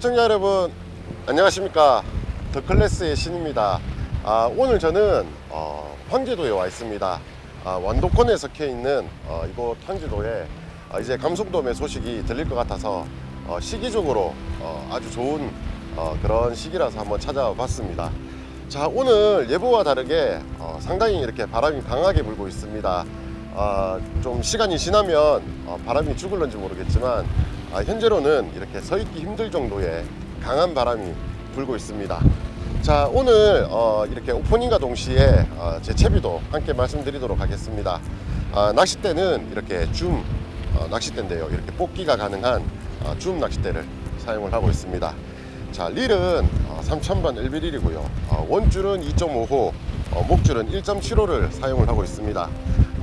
시청자 여러분 안녕하십니까? 더클래스의 신입니다. 아, 오늘 저는 어, 황제도에 와 있습니다. 아, 완도권에 속해 있는 어, 이곳 황제도에 아, 이제 감속돔의 소식이 들릴 것 같아서 어, 시기적으로 어, 아주 좋은 어, 그런 시기라서 한번 찾아와 봤습니다. 자 오늘 예보와 다르게 어, 상당히 이렇게 바람이 강하게 불고 있습니다. 아, 좀 시간이 지나면 어, 바람이 죽을런지 모르겠지만 아, 현재로는 이렇게 서 있기 힘들 정도의 강한 바람이 불고 있습니다. 자 오늘 어, 이렇게 오프닝과 동시에 어, 제 채비도 함께 말씀드리도록 하겠습니다. 아, 낚싯대는 이렇게 줌 어, 낚싯대인데요. 이렇게 뽑기가 가능한 어, 줌 낚싯대를 사용을 하고 있습니다. 자 릴은 어, 3000번 1비릴이고요. 어, 원줄은 2.5호, 어, 목줄은 1.75를 사용을 하고 있습니다.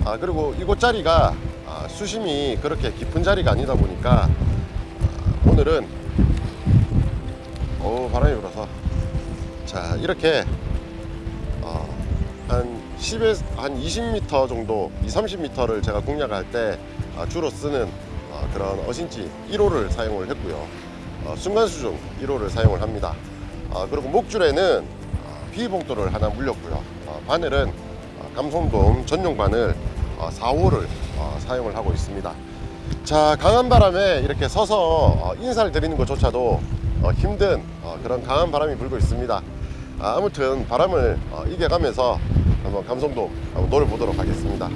아, 그리고 이곳 자리가 아, 수심이 그렇게 깊은 자리가 아니다 보니까 아, 오늘은 오 바람이 불어서. 자 이렇게 어, 한 10에서 한 20m 정도 2, 30m를 제가 공략할 때 아, 주로 쓰는 어, 그런 어신지 1호를 사용을 했고요. 어, 순간수중 1호를 사용을 합니다. 아, 그리고 목줄에는 어, 비봉돌을 하나 물렸고요. 어, 바늘은 어, 감성돔 전용 바늘 어, 4호를 어, 사용을 하고 있습니다 자 강한 바람에 이렇게 서서 어, 인사를 드리는 것조차도 어, 힘든 어, 그런 강한 바람이 불고 있습니다 아, 아무튼 바람을 어, 이겨가면서 한번 감성돔 한번 노려보도록 하겠습니다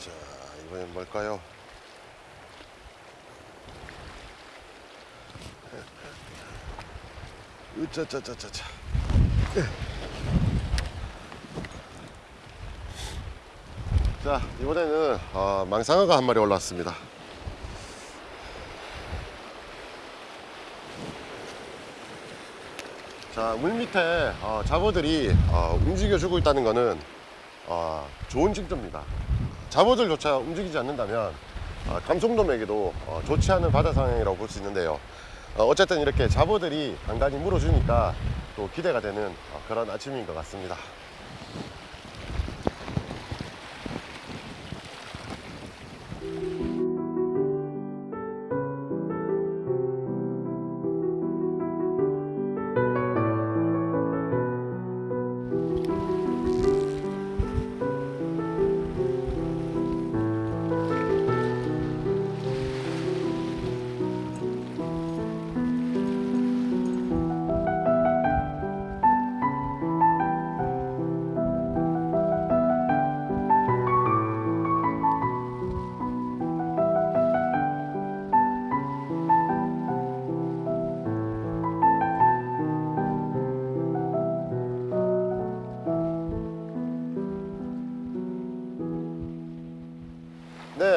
자 이번엔 뭘까요? 으짜짜짜짜짜 자 이번에는 어, 망상어가 한 마리 올라왔습니다. 자 물 밑에 어, 잡어들이 어, 움직여주고 있다는 것은 어, 좋은 징조입니다. 잡어들조차 움직이지 않는다면 어, 감성돔에게도 어, 좋지 않은 바다 상황이라고 볼 수 있는데요 어, 어쨌든 이렇게 잡어들이 간간히 물어주니까 또 기대가 되는 어, 그런 아침인 것 같습니다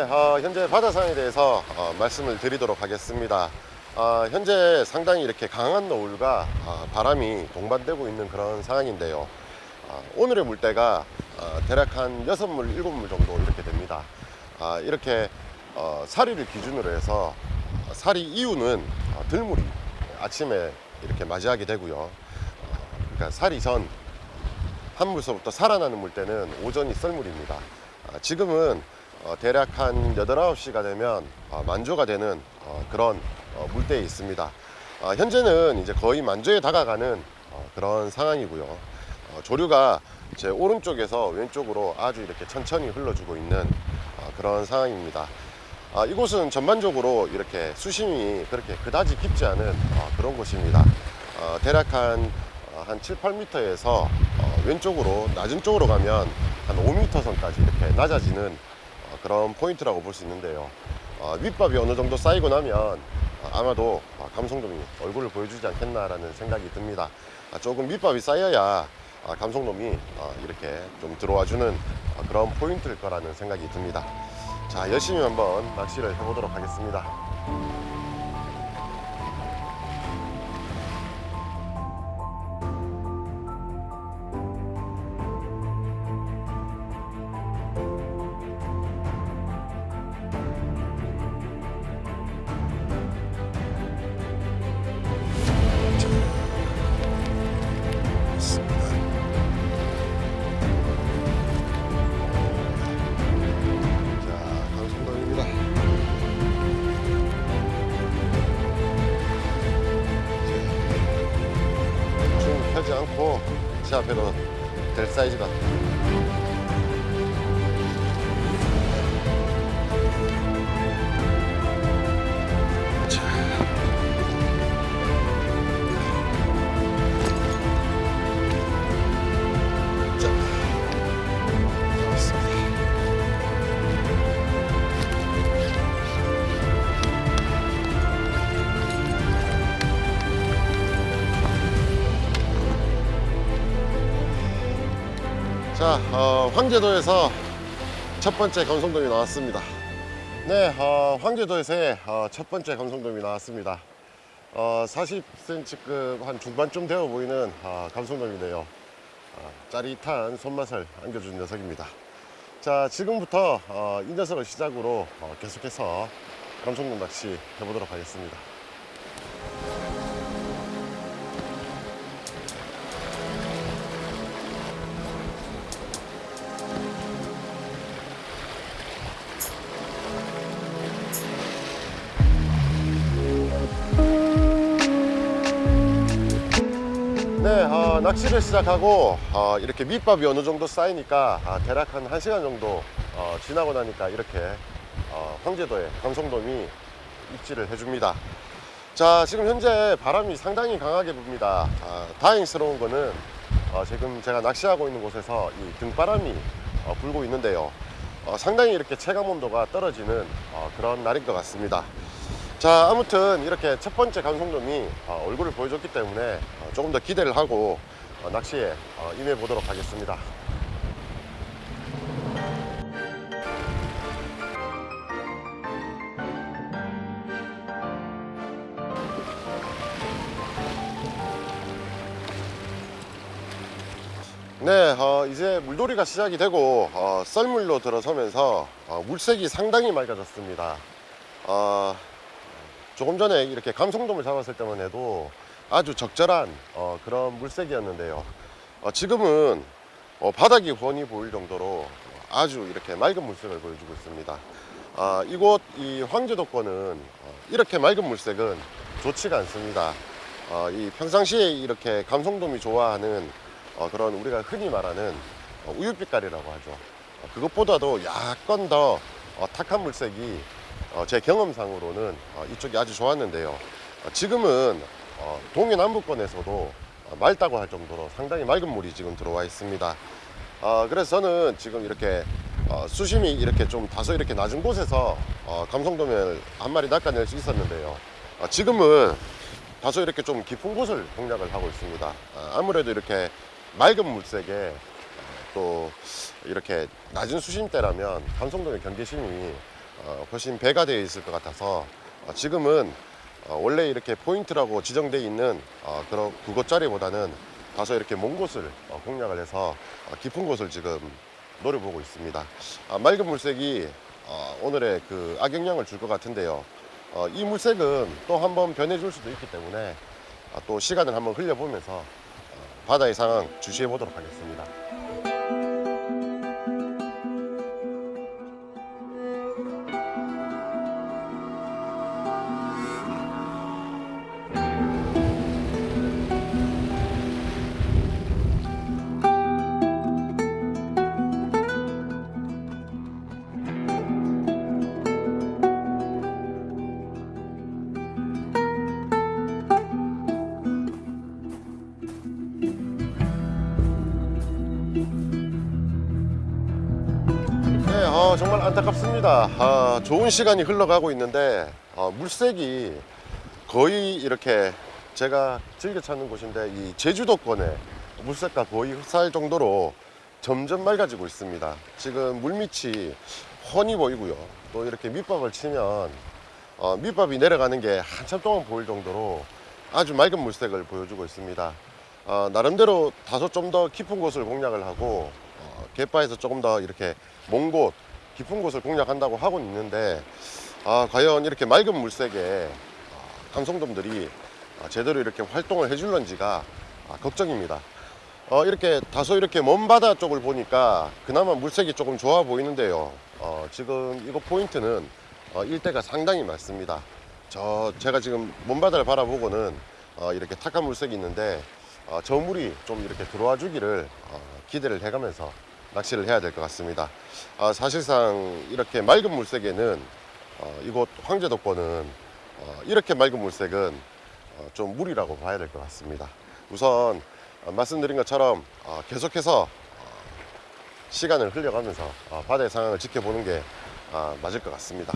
어, 현재 바다 상황에 대해서 어, 말씀을 드리도록 하겠습니다. 어, 현재 상당히 이렇게 강한 노을과 어, 바람이 동반되고 있는 그런 상황인데요. 어, 오늘의 물때가 어, 대략 한 6물, 7물 정도 이렇게 됩니다. 아, 이렇게 어, 사리를 기준으로 해서 어, 사리 이후는 어, 들물이 아침에 이렇게 맞이하게 되고요. 어, 그러니까 사리 전 한 물서부터 살아나는 물때는 오전이 썰물입니다. 아, 지금은 어, 대략 한 8, 9시가 되면 어, 만조가 되는 어, 그런 어, 물때에 있습니다. 어, 현재는 이제 거의 만조에 다가가는 어, 그런 상황이고요. 어, 조류가 제 오른쪽에서 왼쪽으로 아주 이렇게 천천히 흘러주고 있는 어, 그런 상황입니다. 아, 이곳은 전반적으로 이렇게 수심이 그렇게 그다지 깊지 않은 어, 그런 곳입니다. 어, 대략 한, 어, 한 7, 8m에서 어, 왼쪽으로 낮은 쪽으로 가면 한 5m 선까지 이렇게 낮아지는 어, 그런 포인트라고 볼 수 있는데요. 어, 윗밥이 어느 정도 쌓이고 나면 어, 아마도 어, 감성돔이 얼굴을 보여주지 않겠나라는 생각이 듭니다. 아, 조금 밑밥이 쌓여야 아, 감성돔이 어, 이렇게 좀 들어와주는 어, 그런 포인트일 거라는 생각이 듭니다. 자, 열심히 한번 낚시를 해보도록 하겠습니다. 앞에도 될 사이즈 같아. 자, 어, 황제도에서 첫 번째 감성돔이 나왔습니다. 네, 어, 황제도에서의 어, 첫 번째 감성돔이 나왔습니다. 어, 40cm급 한 중반쯤 되어 보이는 어, 감성돔인데요. 어, 짜릿한 손맛을 안겨준 녀석입니다. 자, 지금부터 어, 이 녀석을 시작으로 어, 계속해서 감성돔 낚시 해보도록 하겠습니다. 낚시를 시작하고 어, 이렇게 밑밥이 어느 정도 쌓이니까 아, 대략 한 1시간 정도 어, 지나고 나니까 이렇게 어, 황제도에 감성돔이 입질을 해줍니다. 자, 지금 현재 바람이 상당히 강하게 붑니다. 아, 다행스러운 거는 어, 지금 제가 낚시하고 있는 곳에서 이 등바람이 어, 불고 있는데요. 어, 상당히 이렇게 체감 온도가 떨어지는 어, 그런 날인 것 같습니다. 자 아무튼 이렇게 첫 번째 감성돔이 어, 얼굴을 보여줬기 때문에 어, 조금 더 기대를 하고 어, 낚시에 어, 임해 보도록 하겠습니다 네, 어, 이제 물놀이가 시작이 되고 어, 썰물로 들어서면서 어, 물색이 상당히 맑아졌습니다. 어, 조금 전에 이렇게 감성돔을 잡았을 때만 해도 아주 적절한 어, 그런 물색이었는데요. 어, 지금은 어, 바닥이 훤히 보일 정도로 아주 이렇게 맑은 물색을 보여주고 있습니다. 아, 이곳 이 황제도권은 어, 이렇게 맑은 물색은 좋지가 않습니다. 어, 이 평상시에 이렇게 감성돔이 좋아하는 어, 그런 우리가 흔히 말하는 어, 우유빛깔이라고 하죠. 어, 그것보다도 약간 더 어, 탁한 물색이 어, 제 경험상으로는 어, 이쪽이 아주 좋았는데요. 어, 지금은 어, 동해남부권에서도 어, 맑다고 할 정도로 상당히 맑은 물이 지금 들어와 있습니다. 어, 그래서 저는 지금 이렇게 어, 수심이 이렇게 좀 다소 이렇게 낮은 곳에서 어, 감성돔을 한 마리 낚아낼 수 있었는데요. 어, 지금은 다소 이렇게 좀 깊은 곳을 공략을 하고 있습니다. 어, 아무래도 이렇게 맑은 물색에 또 이렇게 낮은 수심대라면 감성돔의 경계심이 어, 훨씬 배가 되어 있을 것 같아서 어, 지금은 어, 원래 이렇게 포인트라고 지정되어 있는 어, 그런 그곳자리보다는 다소 이렇게 먼 곳을 어, 공략을 해서 어, 깊은 곳을 지금 노려보고 있습니다. 아, 맑은 물색이 어, 오늘의 그 악영향을 줄 것 같은데요. 어, 이 물색은 또 한번 변해줄 수도 있기 때문에 아, 또 시간을 한번 흘려보면서 어, 바다의 상황 주시해 보도록 하겠습니다. 좋은 시간이 흘러가고 있는데 어, 물색이 거의 이렇게 제가 즐겨 찾는 곳인데 이 제주도권에 물색과 거의 흡사할 정도로 점점 맑아지고 있습니다. 지금 물밑이 훤히 보이고요. 또 이렇게 밑밥을 치면 어, 밑밥이 내려가는 게 한참 동안 보일 정도로 아주 맑은 물색을 보여주고 있습니다. 어, 나름대로 다소 좀 더 깊은 곳을 공략을 하고 어, 갯바에서 조금 더 이렇게 먼 곳, 깊은 곳을 공략한다고 하고 있는데 아, 과연 이렇게 맑은 물색에 어, 감성돔들이 아, 제대로 이렇게 활동을 해줄런지가 아, 걱정입니다. 어, 이렇게 다소 이렇게 먼 바다 쪽을 보니까 그나마 물색이 조금 좋아 보이는데요. 어, 지금 이거 포인트는 어, 일대가 상당히 많습니다. 저 제가 지금 먼 바다를 바라보고는 어, 이렇게 탁한 물색이 있는데 어, 저물이 좀 이렇게 들어와 주기를 어, 기대를 해가면서 낚시를 해야 될 것 같습니다. 아, 사실상 이렇게 맑은 물색에는 어, 이곳 황제도권은 어, 이렇게 맑은 물색은 어, 좀 무리라고 봐야 될 것 같습니다. 우선 어, 말씀드린 것처럼 어, 계속해서 어, 시간을 흘려가면서 어, 바다의 상황을 지켜보는 게 아, 맞을 것 같습니다.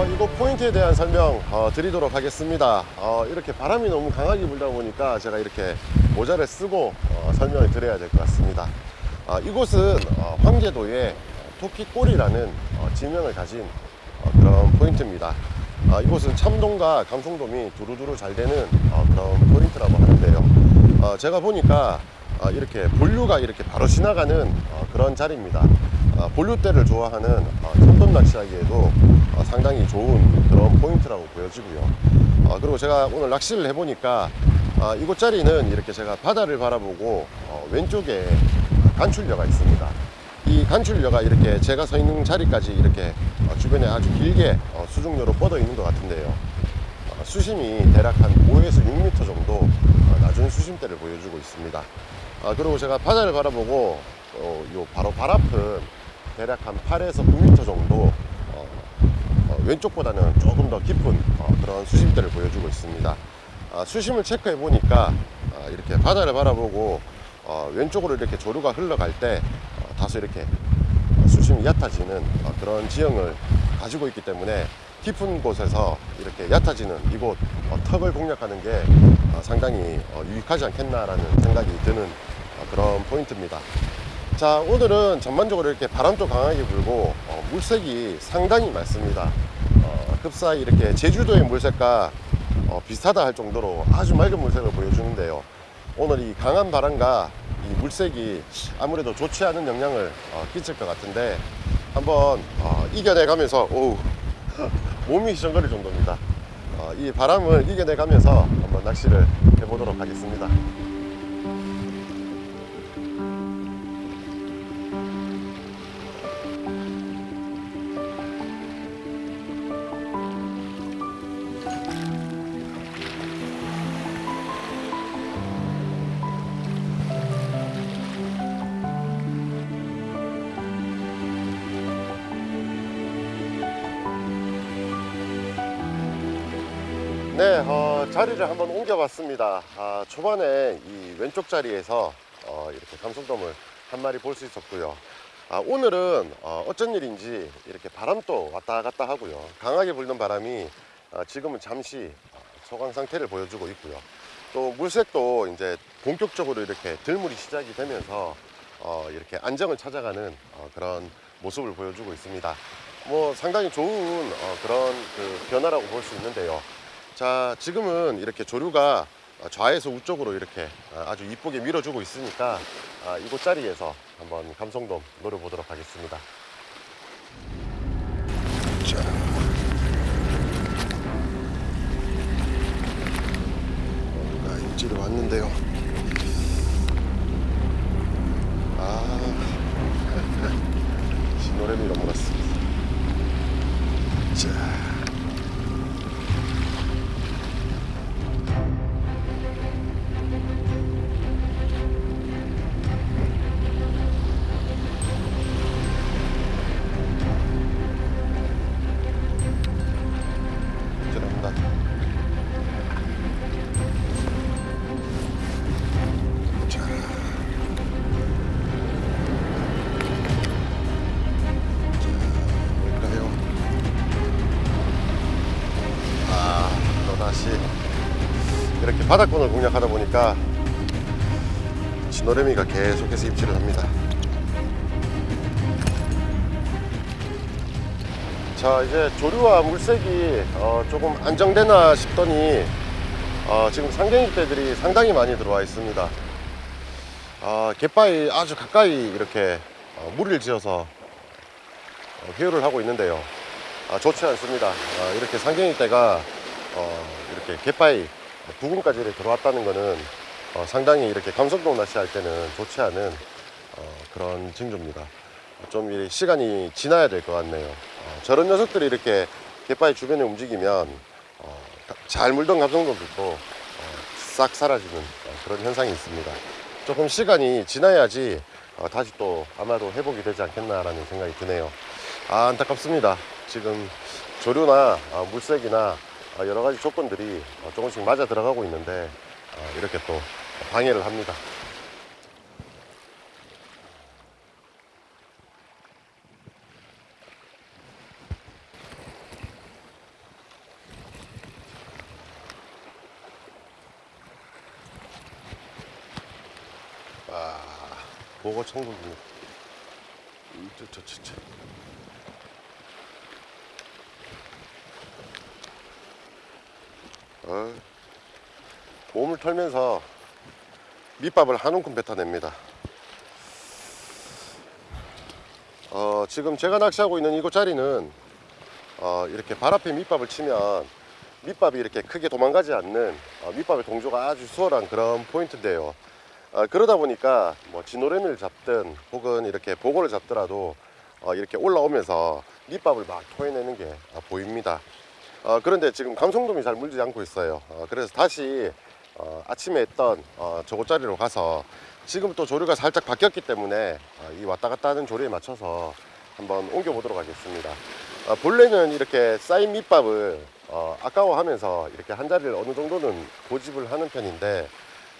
어, 이곳 포인트에 대한 설명 어, 드리도록 하겠습니다. 어, 이렇게 바람이 너무 강하게 불다 보니까 제가 이렇게 모자를 쓰고 어, 설명을 드려야 될 것 같습니다. 어, 이곳은 어, 황제도의 토끼골이라는 어, 지명을 가진 어, 그런 포인트입니다. 어, 이곳은 참돔과 감성돔이 두루두루 잘 되는 어, 그런 포인트라고 하는데요. 어, 제가 보니까 어, 이렇게 본류가 이렇게 바로 지나가는 어, 그런 자리입니다. 어, 본류대를 좋아하는 어, 참돔 낚시하기에도 어, 상당히 좋은 그런 포인트라고 보여지고요. 어, 그리고 제가 오늘 낚시를 해보니까 어, 이곳 자리는 이렇게 제가 바다를 바라보고 어, 왼쪽에 간출려가 있습니다. 이 간출려가 이렇게 제가 서 있는 자리까지 이렇게 어, 주변에 아주 길게 어, 수중료로 뻗어 있는 것 같은데요. 어, 수심이 대략 한 5에서 6m 정도 어, 낮은 수심대를 보여주고 있습니다. 아, 그리고 제가 바다를 바라보고 어, 요 바로 발 앞은 대략 한 8에서 9m 정도 어, 어, 왼쪽보다는 조금 더 깊은 어, 그런 수심대를 보여주고 있습니다. 아, 수심을 체크해 보니까 아, 이렇게 바다를 바라보고 어, 왼쪽으로 이렇게 조류가 흘러갈 때 어, 다소 이렇게 수심이 얕아지는 어, 그런 지형을 가지고 있기 때문에 깊은 곳에서 이렇게 얕아지는 이곳 어, 턱을 공략하는 게 어, 상당히 어, 유익하지 않겠나라는 생각이 드는 어, 그런 포인트입니다. 자 오늘은 전반적으로 이렇게 바람도 강하게 불고 어, 물색이 상당히 맑습니다. 어, 흡사히 이렇게 제주도의 물색과 어, 비슷하다 할 정도로 아주 맑은 물색을 보여주는데요. 오늘 이 강한 바람과 이 물색이 아무래도 좋지 않은 영향을 어, 끼칠 것 같은데 한번 어, 이겨내 가면서 오우 몸이 시정거릴 정도입니다. 어, 이 바람을 이겨내 가면서 한번 낚시를 해보도록 하겠습니다. 네, 어, 자리를 한번 옮겨봤습니다. 아, 초반에 이 왼쪽 자리에서 어, 이렇게 감성돔을 한 마리 볼 수 있었고요. 아, 오늘은 어, 어쩐 일인지 이렇게 바람도 왔다 갔다 하고요. 강하게 불던 바람이 어, 지금은 잠시 어, 소강 상태를 보여주고 있고요. 또 물색도 이제 본격적으로 이렇게 들물이 시작이 되면서 어, 이렇게 안정을 찾아가는 어, 그런 모습을 보여주고 있습니다. 뭐 상당히 좋은 어, 그런 그 변화라고 볼 수 있는데요. 자 지금은 이렇게 조류가 좌에서 우쪽으로 이렇게 아주 이쁘게 밀어주고 있으니까 아, 이곳 자리에서 한번 감성돔 노려보도록 하겠습니다 자. 왔는데요 바닥권을 공략하다 보니까 진노래미가 계속해서 입질을 합니다. 자 이제 조류와 물색이 어, 조금 안정되나 싶더니 어, 지금 상갱이떼들이 상당히 많이 들어와 있습니다 어, 갯바위 아주 가까이 이렇게 어, 무리를 지어서 어, 회유를 하고 있는데요. 아, 좋지 않습니다. 아, 이렇게 상경이 때가 어, 이렇게 갯바위 부근까지 이렇게 들어왔다는 것은 어, 상당히 이렇게 감성동 낚시할 때는 좋지 않은 어, 그런 징조입니다. 좀이 시간이 지나야 될 것 같네요. 어, 저런 녀석들이 이렇게 갯바위 주변에 움직이면 어, 잘 물던 감성돔들도 어, 싹 사라지는 어, 그런 현상이 있습니다. 조금 시간이 지나야지 어, 다시 또 아마도 회복이 되지 않겠나라는 생각이 드네요. 아, 안타깝습니다. 지금 조류나 아, 물색이나 아, 여러 가지 조건들이 어, 조금씩 맞아 들어가고 있는데 아, 이렇게 또 방해를 합니다. 아, 보고 천국입니다. 저, 저, 저, 저. 어, 몸을 털면서 밑밥을 한 움큼 뱉어냅니다. 어, 지금 제가 낚시하고 있는 이곳 자리는 어, 이렇게 발 앞에 밑밥을 치면 밑밥이 이렇게 크게 도망가지 않는 어, 밑밥의 동조가 아주 수월한 그런 포인트인데요. 어, 그러다 보니까 뭐 진노래미를 잡든 혹은 이렇게 보고를 잡더라도 어, 이렇게 올라오면서 밑밥을 막 토해내는 게 어, 보입니다. 어, 그런데 지금 감성돔이 잘 물지 않고 있어요. 어, 그래서 다시 어, 아침에 했던 어, 저곳 자리로 가서 지금 또 조류가 살짝 바뀌었기 때문에 어, 이 왔다 갔다 하는 조류에 맞춰서 한번 옮겨 보도록 하겠습니다. 어, 본래는 이렇게 쌓인 밑밥을 어, 아까워하면서 이렇게 한 자리를 어느 정도는 고집을 하는 편인데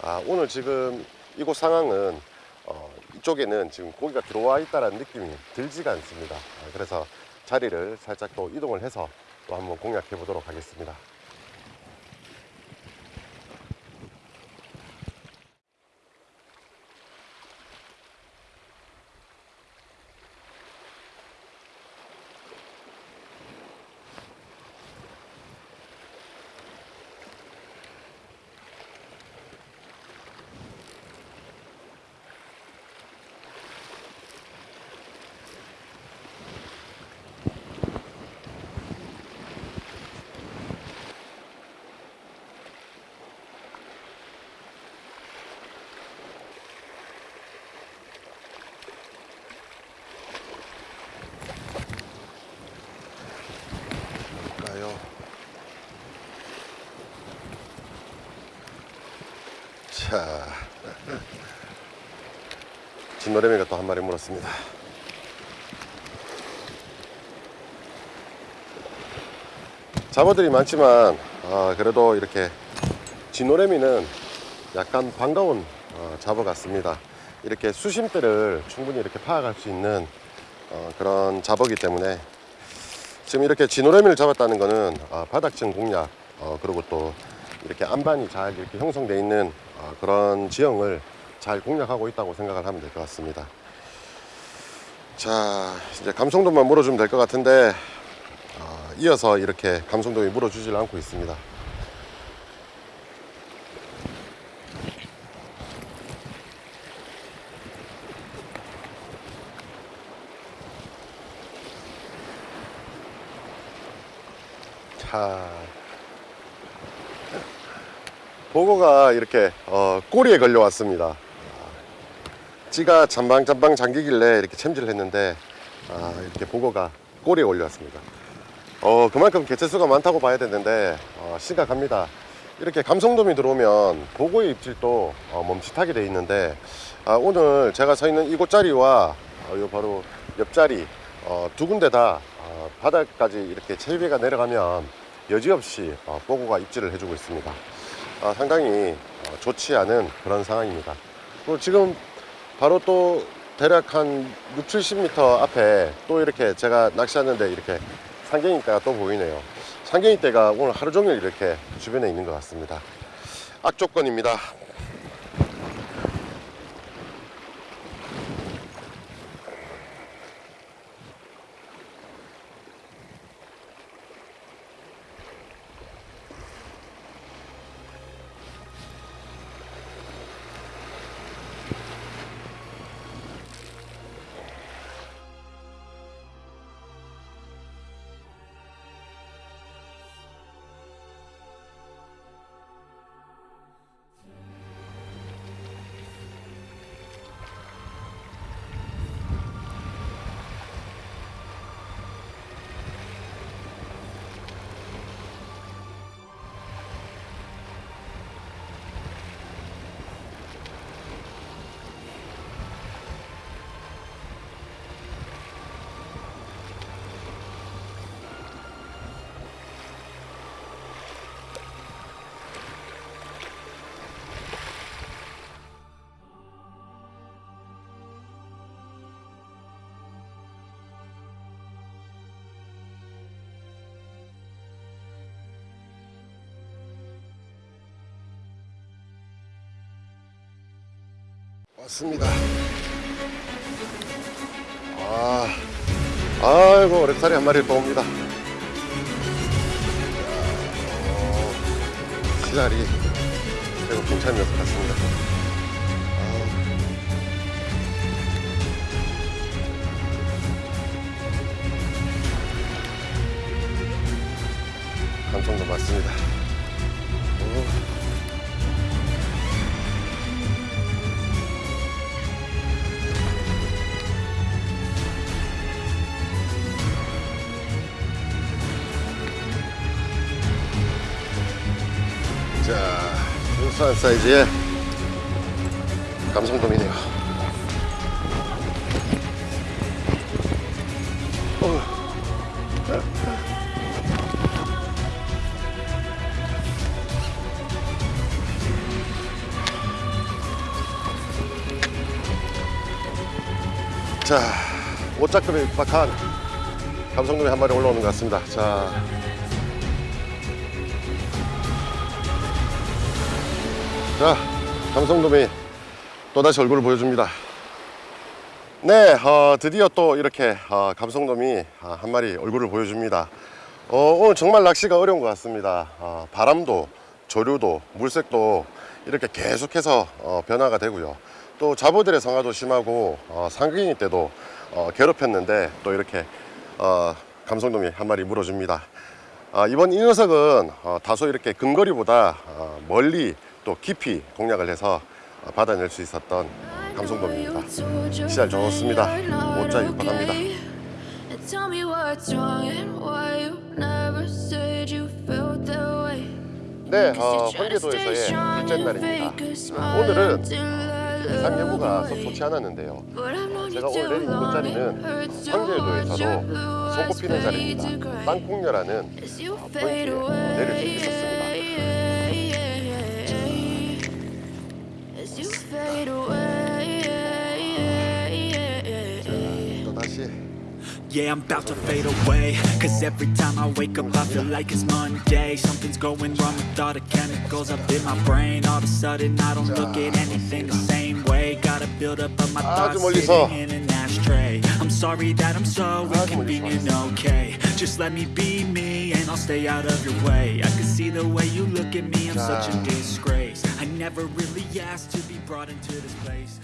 아, 오늘 지금 이곳 상황은 어, 이쪽에는 지금 고기가 들어와 있다는 느낌이 들지가 않습니다. 아, 그래서 자리를 살짝 또 이동을 해서 또 한번 공략해 보도록 하겠습니다. 볼까요? 자, 진노래미가 또 한 마리 물었습니다. 잡어들이 많지만 아, 그래도 이렇게 진노래미는 약간 반가운 어, 잡어 같습니다. 이렇게 수심대를 충분히 이렇게 파악할 수 있는 어, 그런 잡어기 때문에 지금 이렇게 진노래미를 잡았다는 거는 아, 바닥층 공략 어, 그리고 또 이렇게 안반이 잘 이렇게 형성되어 있는 어, 그런 지형을 잘 공략하고 있다고 생각을 하면 될 것 같습니다. 자 이제 감성돔만 물어주면 될 것 같은데 어, 이어서 이렇게 감성돔이 물어주질 않고 있습니다. 자 보고가 이렇게 어, 꼬리에 걸려 왔습니다 찌가 잠방잠방 잠기길래 이렇게 챔질을 했는데 아, 이렇게 보고가 꼬리에 올려왔습니다. 어, 그만큼 개체수가 많다고 봐야 되는데 어, 심각합니다. 이렇게 감성돔이 들어오면 보고의 입질도 어, 멈칫하게 돼 있는데 아, 오늘 제가 서 있는 이곳 자리와 어, 요 바로 옆자리 어, 두 군데 다 어, 바닥까지 이렇게 체위가 내려가면 여지없이 어, 보고가 입질을 해주고 있습니다. 아, 상당히 어, 좋지 않은 그런 상황입니다. 지금 바로 또 대략 한 6, 70m 앞에 또 이렇게 제가 낚시하는데 이렇게 상경이대가 또 보이네요. 상경이대가 오늘 하루 종일 이렇게 주변에 있는 것 같습니다. 악조건입니다 왔습니다. 아, 아이고 렉살이 한 마리 또 옵니다. 어, 시달이 결국 괜찮은 것 같습니다. 아, 감성도 맞습니다. 순수한 사이즈의 감성돔이네요. 어. 자, 옷자급에 육박한 감성돔이 한 마리 올라오는 것 같습니다. 자, 자, 감성돔이 또다시 얼굴을 보여줍니다. 네, 어, 드디어 또 이렇게 어, 감성돔이 어, 한 마리 얼굴을 보여줍니다. 어, 오늘 정말 낚시가 어려운 것 같습니다. 어, 바람도, 조류도, 물색도 이렇게 계속해서 어, 변화가 되고요. 또 자부들의 성화도 심하고 어, 상경이 때도 어, 괴롭혔는데 또 이렇게 어, 감성돔이 한 마리 물어줍니다. 아, 이번 이 녀석은 어, 다소 이렇게 근거리보다 어, 멀리 또 깊이 공략을 해서 어, 받아낼 수 있었던 감성돔입니다. 시절 좋습니다. 못자 육박합니다. 네, 어, 헌계도에서의 둘째 날입니다. 오늘은 상계부가 썩 좋지 않았는데요. 제가 오늘 내린 이곳 자리는 황제도에서도 손꼽히는 자리입니다. 땅콩녀라는 어, 포인트에 내릴 수 있었습니다. fade away. Eh, eh, eh, yeah, I'm about to fade away Cause every time I wake up I feel like it's Monday. Something's going wrong with all the chemicals up in my brain. All of a sudden I don't look at anything the same gotta build up my thoughts in an ashtray. I'm sorry that I'm so inconvenient, okay. Just let me be me and I'll stay out of your way. I can see the way you look at me, I'm such a disgrace. I never really asked to be brought into this place.